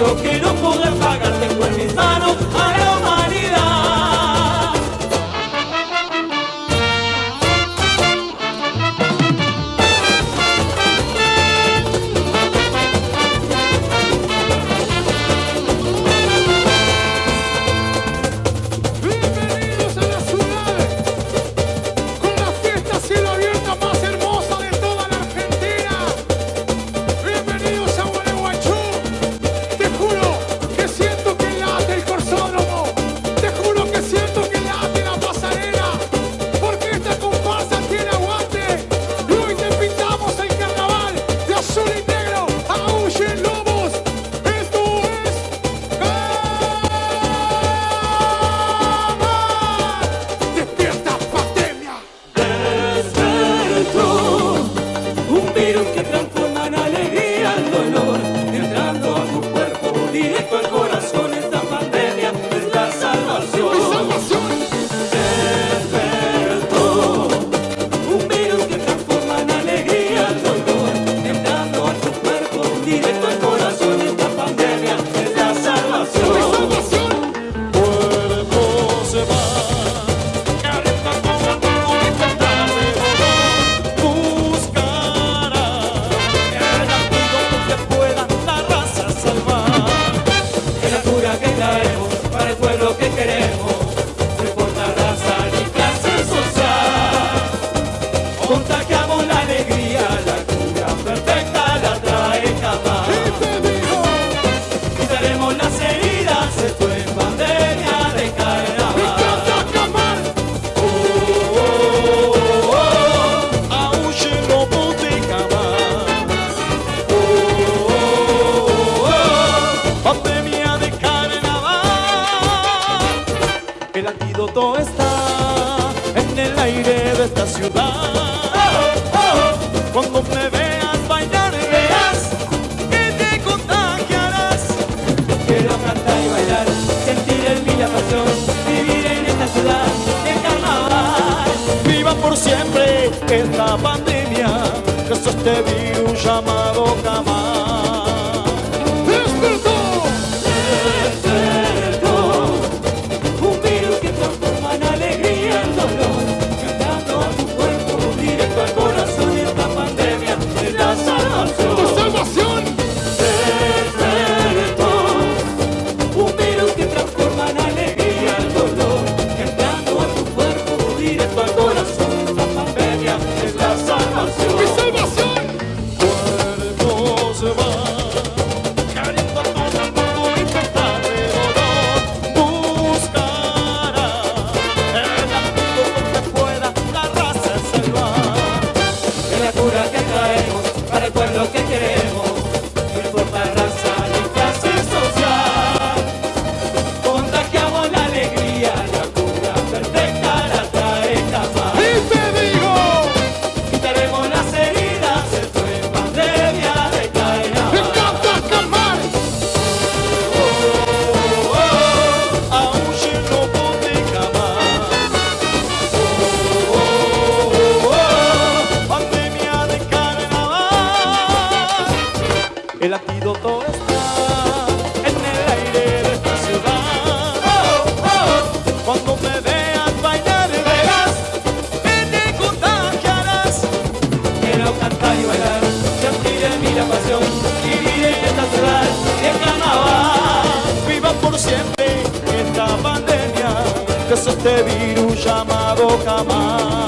so que no Cuando me veas bailar y verás que te contagiarás, que la plantas y bailar, sentir el día pasión, vivir en esta ciudad, en Canal, viva por siempre esta pandemia, casos te este vi un llamado. amar.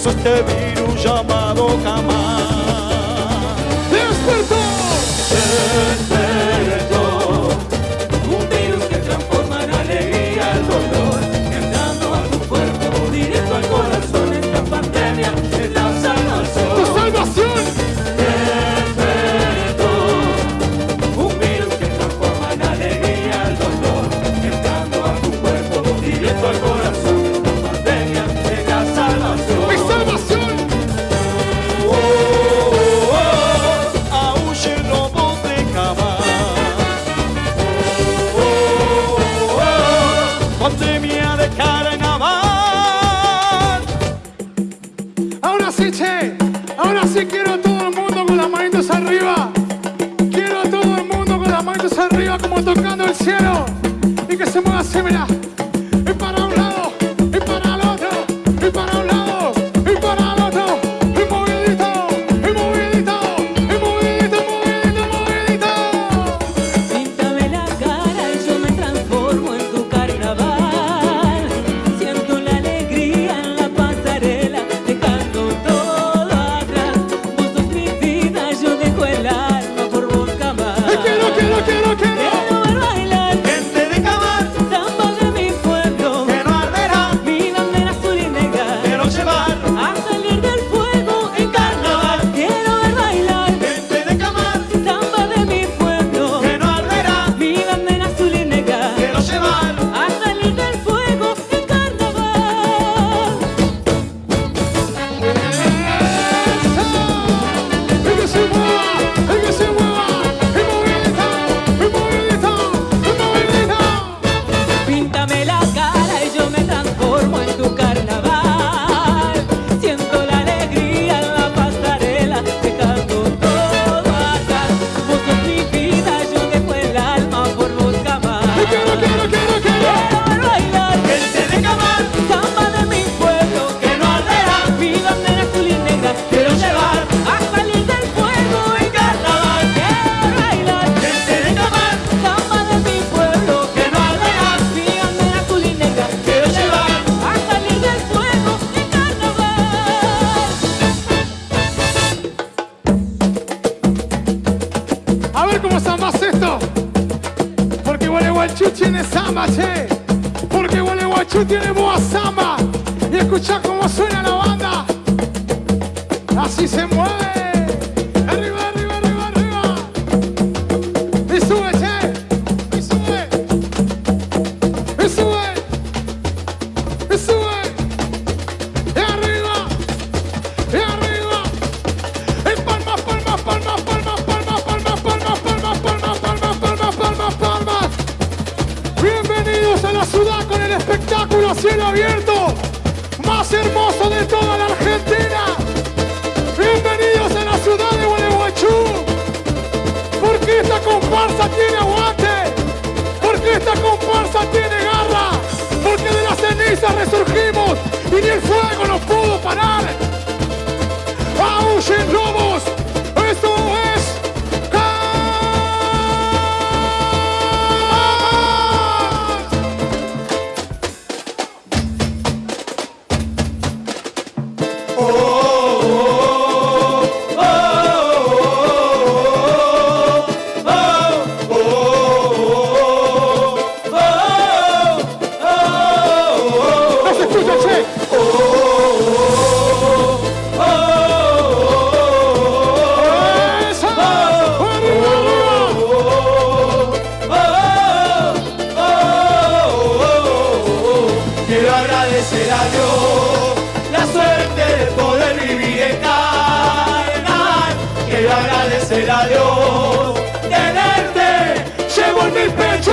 sostener un llamado jamás. tiene samba, che. Porque Gualeguaychú tiene boa samba. Y escucha cómo suena la banda. Así se mueve.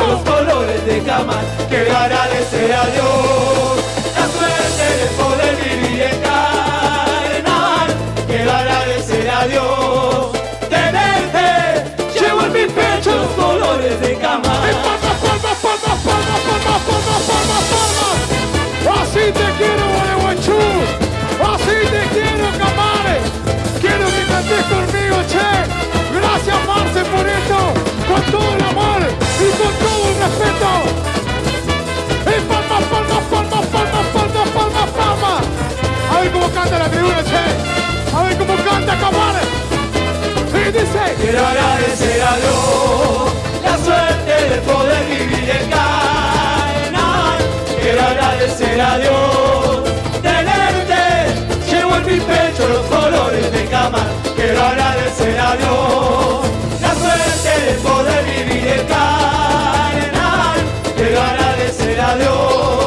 los colores de Camal, que gana de ser a Dios. La suerte de poder vivir encarnar, que gana de ser a Dios. Tenerte, llevo en mi pecho los colores de Camal. Palmas, palmas, palmas, palmas, palmas, palmas, palmas, palmas. Así te quiero, Gualeguaychú. Así te quiero, Camales. Quiero que cantes conmigo, che. Gracias, Marce, por esto respeto. Y palmas, palmas, palmas, palmas, palmas, palmas, palmas. A ver cómo canta la tribuna, che. A ver cómo canta. Y dice, quiero agradecer a Dios la suerte de poder vivir en Canaán. Quiero agradecer a Dios tenerte. Llevo en mi pecho los colores de cama. Quiero agradecer a Dios la suerte de poder vivir en Canaán a Dios.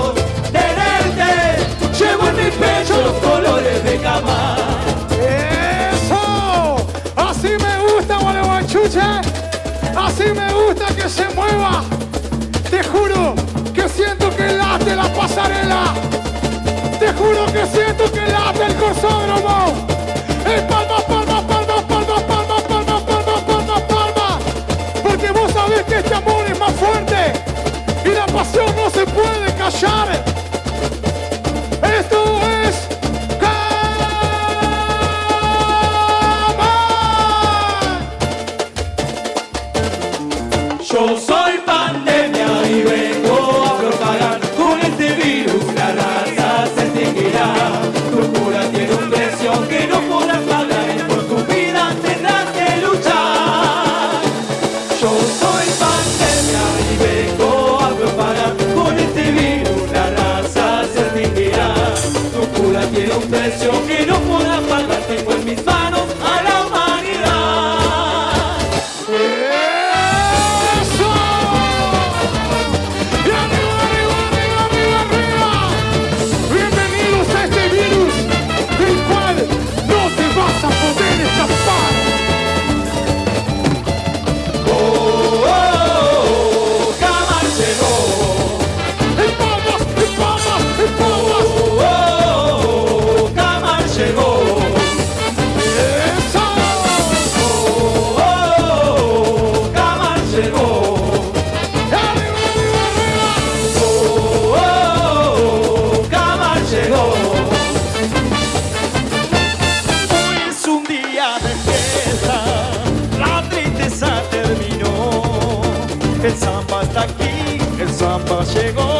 llegó.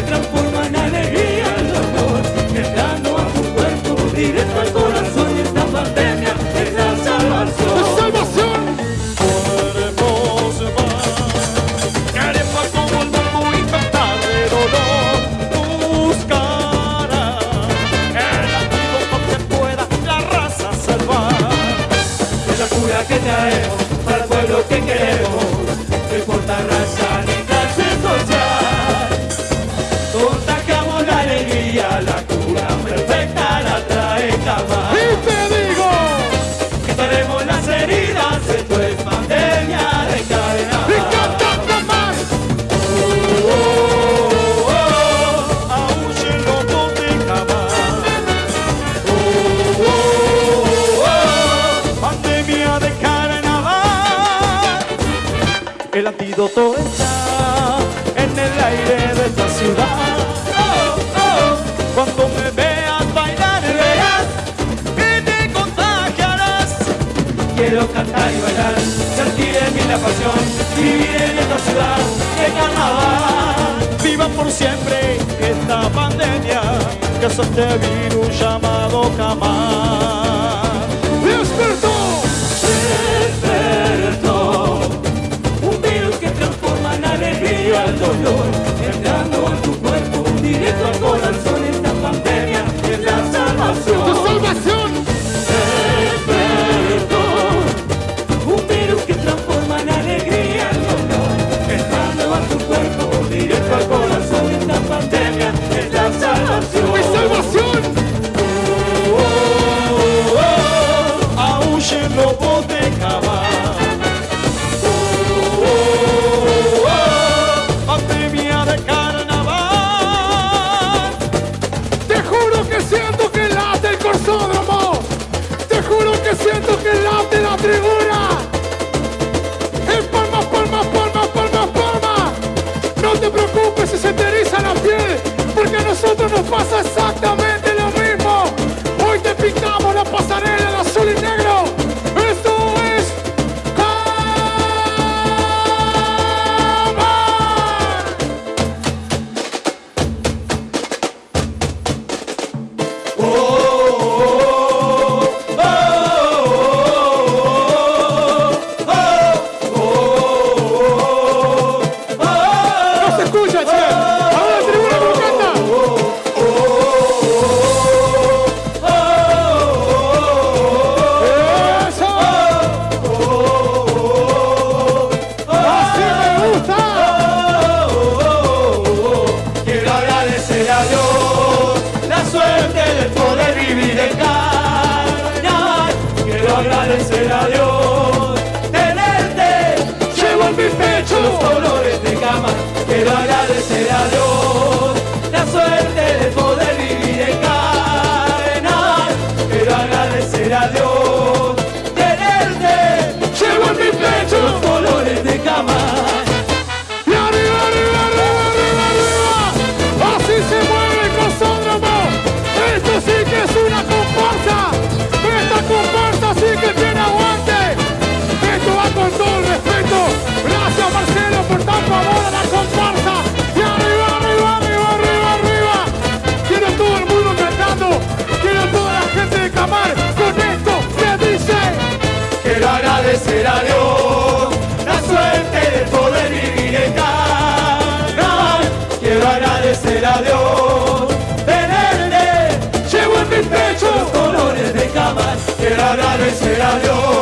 Padre será Dios.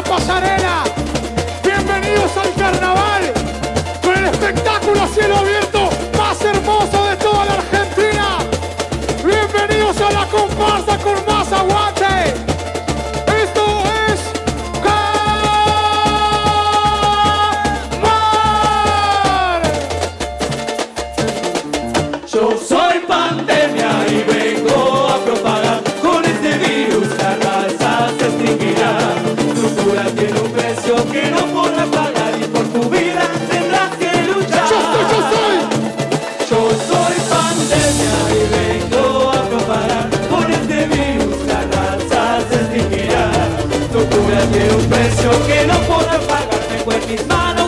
La pasarela. with his man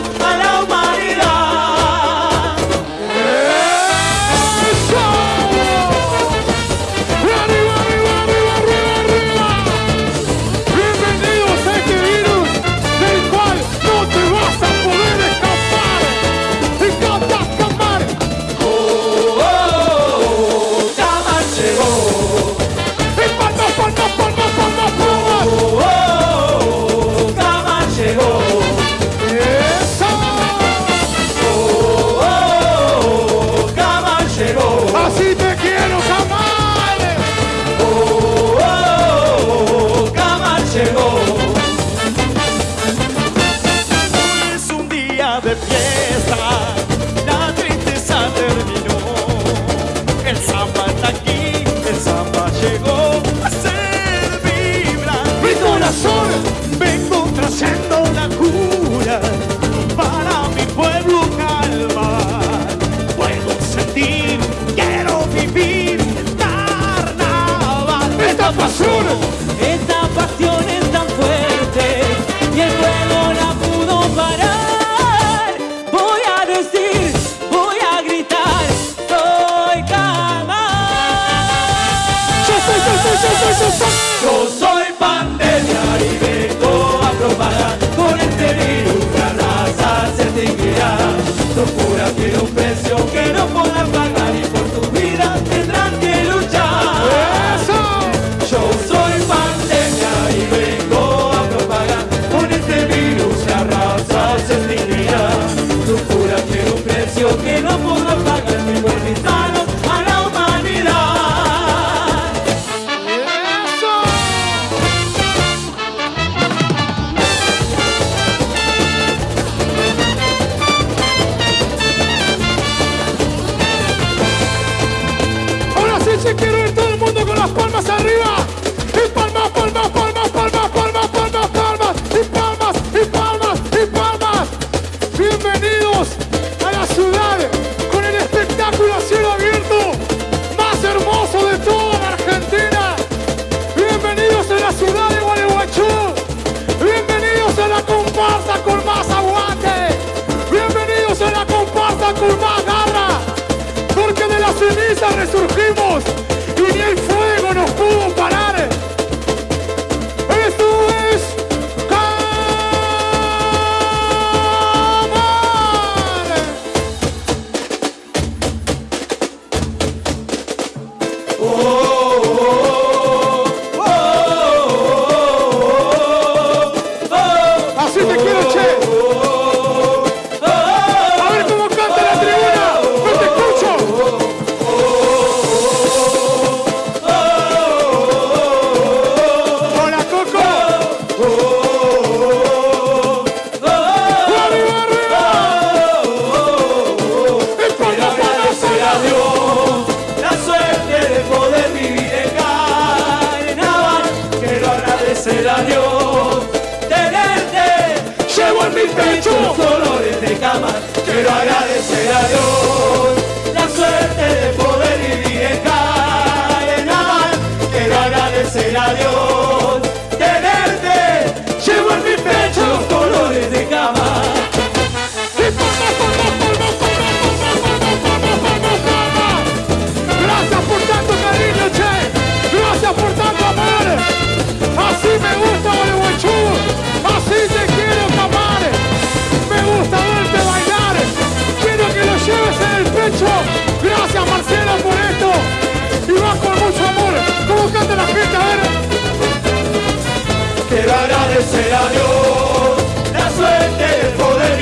Quiero agradecer a Dios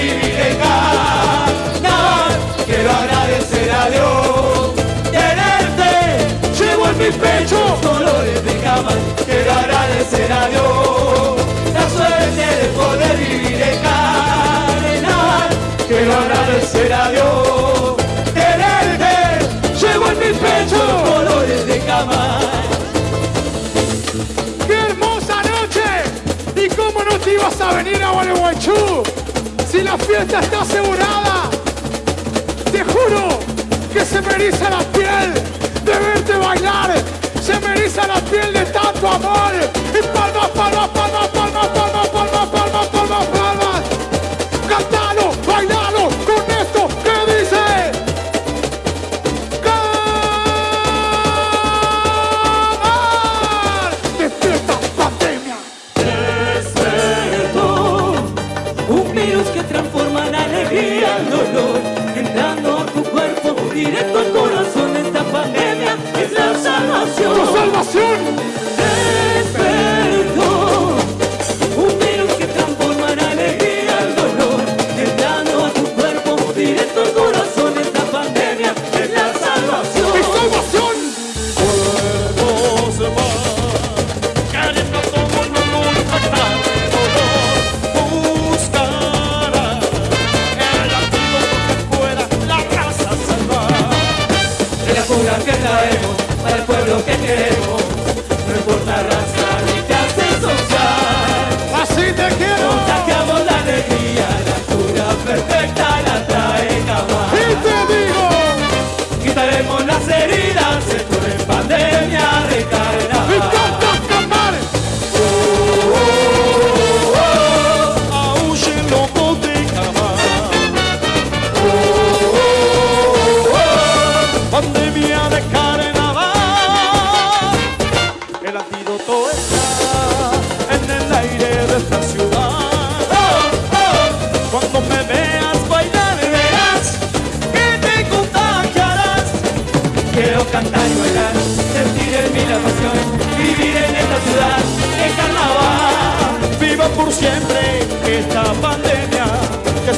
privilegiar. Quiero agradecer a Dios, tenerte, llevo en mi pecho los colores de jamás. Quiero agradecer a Dios, la suerte de poder vivir en cadenar. Quiero agradecer a Dios. ¡Qué hermosa noche! ¿Y cómo no te ibas a venir a Gualeguaychú? fiesta está asegurada. Te juro que se me eriza la piel de verte bailar. Se me eriza la piel de tanto amor. Y palmas, palmas, palmas. Diré al corazón esta pandemia es la salvación. ¡La salvación!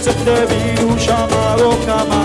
se te vino o Camargo